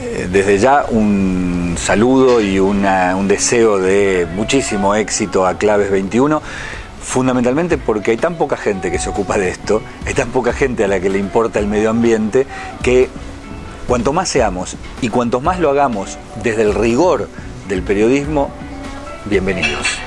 Eh, desde ya un saludo y un deseo de muchísimo éxito a Claves 21, fundamentalmente porque hay tan poca gente que se ocupa de esto, hay tan poca gente a la que le importa el medio ambiente, que cuanto más seamos y cuanto más lo hagamos desde el rigor del periodismo, bienvenidos.